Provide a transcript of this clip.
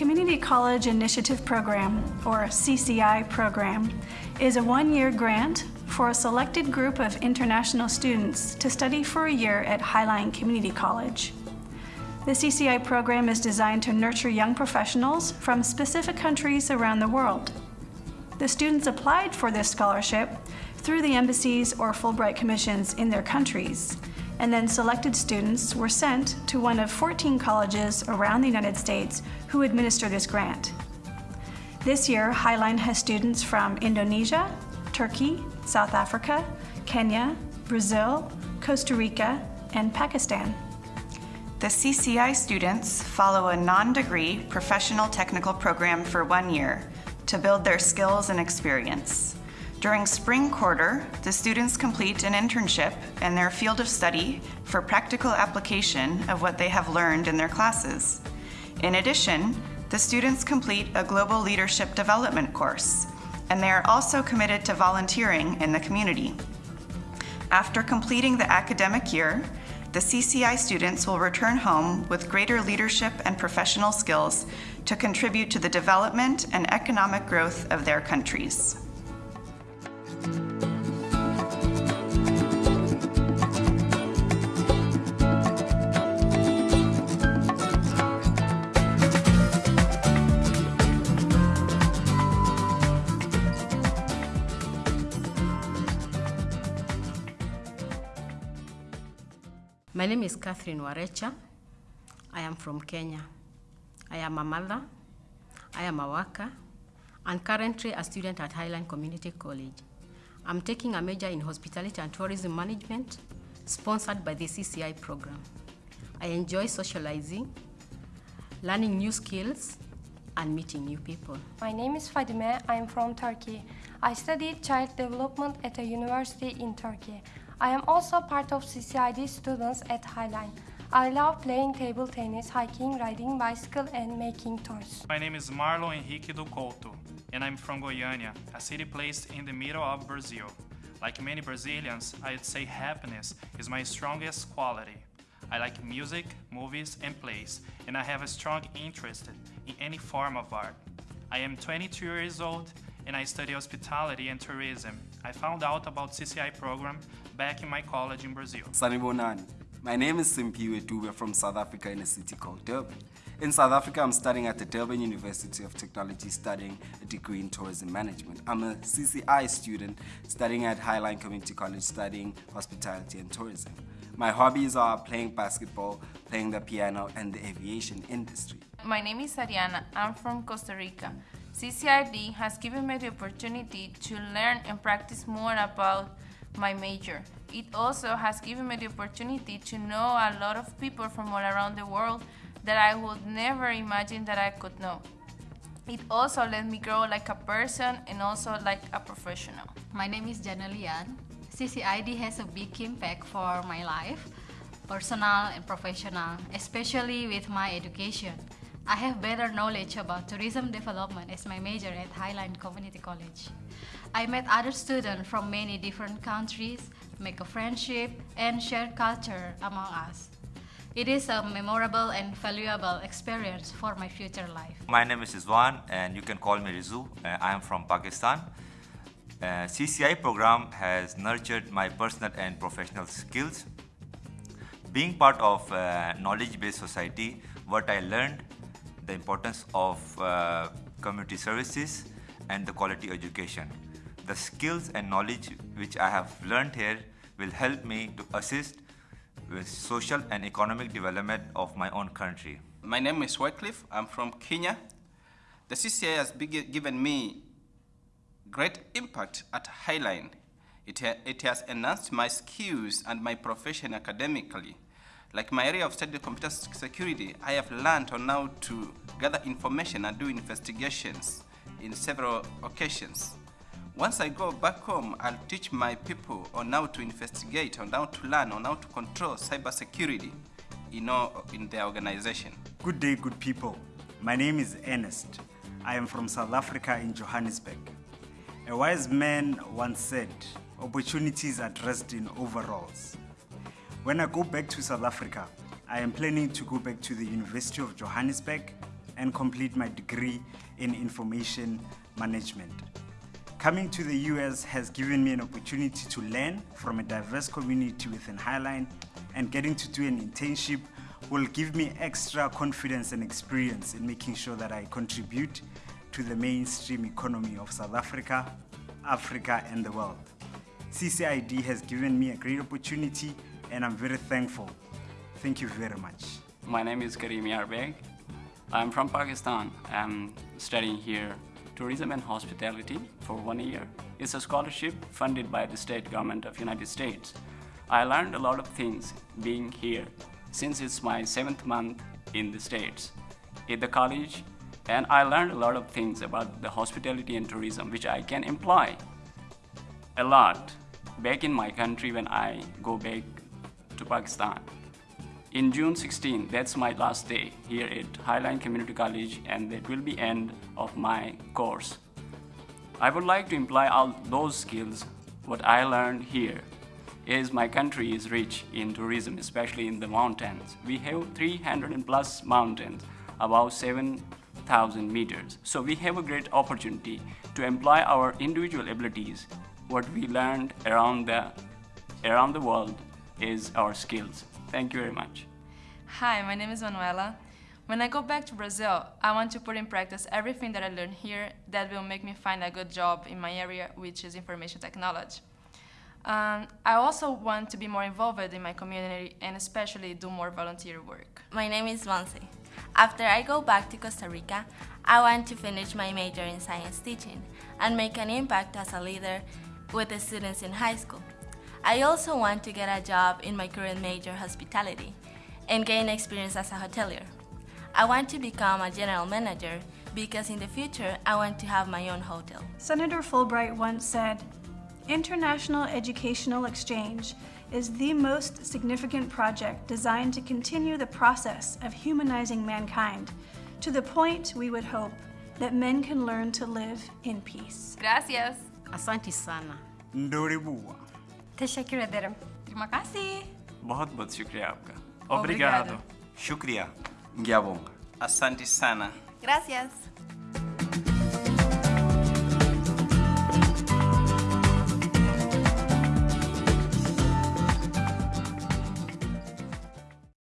Community College Initiative Program, or CCI program, is a one-year grant for a selected group of international students to study for a year at Highline Community College. The CCI program is designed to nurture young professionals from specific countries around the world. The students applied for this scholarship through the embassies or Fulbright commissions in their countries, and then selected students were sent to one of 14 colleges around the United States who administer this grant. This year, Highline has students from Indonesia, Turkey, South Africa, Kenya, Brazil, Costa Rica, and Pakistan. The CCI students follow a non-degree professional technical program for one year to build their skills and experience. During spring quarter, the students complete an internship in their field of study for practical application of what they have learned in their classes. In addition, the students complete a global leadership development course, and they are also committed to volunteering in the community. After completing the academic year, the CCI students will return home with greater leadership and professional skills to contribute to the development and economic growth of their countries. My name is Catherine Warecha. I am from Kenya. I am a mother, I am a worker, and currently a student at Highline Community College. I'm taking a major in hospitality and tourism management, sponsored by the CCI program. I enjoy socializing, learning new skills, and meeting new people. My name is Fadime. I am from Turkey. I studied child development at a university in Turkey. I am also part of CCID students at Highline. I love playing table tennis, hiking, riding bicycle, and making toys. My name is Marlon Henrique do Couto, and I'm from Goiânia, a city placed in the middle of Brazil. Like many Brazilians, I'd say happiness is my strongest quality. I like music, movies, and plays, and I have a strong interest in any form of art. I am 22 years old and I study hospitality and tourism. I found out about CCI program back in my college in Brazil. Sanibonani. My name is Simphiwe Dube from South Africa in a city called Durban. In South Africa, I'm studying at the Durban University of Technology studying a degree in tourism management. I'm a CCI student studying at Highline Community College studying hospitality and tourism. My hobbies are playing basketball, playing the piano, and the aviation industry. My name is Ariana. I'm from Costa Rica. CCRD has given me the opportunity to learn and practice more about my major. It also has given me the opportunity to know a lot of people from all around the world that I would never imagine that I could know. It also let me grow like a person and also like a professional. My name is Janelian. CCID has a big impact for my life, personal and professional, especially with my education. I have better knowledge about tourism development as my major at Highline Community College. I met other students from many different countries, make a friendship, and share culture among us. It is a memorable and valuable experience for my future life. My name is Rizwan and you can call me Rizu. Uh, I am from Pakistan. Uh, CCI program has nurtured my personal and professional skills. Being part of knowledge-based society, what I learned, the importance of uh, community services and the quality education. The skills and knowledge which I have learned here will help me to assist with social and economic development of my own country. My name is Wycliffe. I'm from Kenya. The CCI has given me great impact at Highline. It, it has enhanced my skills and my profession academically. Like my area of study, computer security, I have learned on how to gather information and do investigations in several occasions. Once I go back home, I'll teach my people on how to investigate, on how to learn, on how to control cybersecurity you know, in their organization. Good day, good people. My name is Ernest. I am from South Africa in Johannesburg. A wise man once said, opportunities are dressed in overalls. When I go back to South Africa, I am planning to go back to the University of Johannesburg and complete my degree in information management. Coming to the US has given me an opportunity to learn from a diverse community within Highline, and getting to do an internship will give me extra confidence and experience in making sure that I contribute to the mainstream economy of South Africa, Africa, and the world. CCID has given me a great opportunity, and I'm very thankful. Thank you very much. My name is Karim Yarbeg. I'm from Pakistan. I'm studying here tourism and hospitality for one year. It's a scholarship funded by the state government of United States. I learned a lot of things being here since it's my seventh month in the States at the college and I learned a lot of things about the hospitality and tourism which I can employ a lot back in my country when I go back to Pakistan. In June 16, that's my last day here at Highline Community College and that will be end of my course. I would like to imply all those skills what I learned here. is my country is rich in tourism, especially in the mountains. We have 300 plus mountains, about 7,000 meters. So we have a great opportunity to employ our individual abilities. What we learned around the, around the world is our skills. Thank you very much. Hi, my name is Manuela. When I go back to Brazil, I want to put in practice everything that I learned here that will make me find a good job in my area, which is information technology. Um, I also want to be more involved in my community and especially do more volunteer work. My name is Monse. After I go back to Costa Rica, I want to finish my major in science teaching and make an impact as a leader with the students in high school. I also want to get a job in my current major, hospitality, and gain experience as a hotelier. I want to become a general manager because in the future I want to have my own hotel. Senator Fulbright once said, International educational exchange is the most significant project designed to continue the process of humanizing mankind to the point we would hope that men can learn to live in peace. Gracias. Asante sana. Ndoribua. Teşekkür ederim. Terima kasih. Bahut bahut şükriya apka. Obrigado. Obrigado. Shukriya. Gyabonga. Asante sana. Gracias.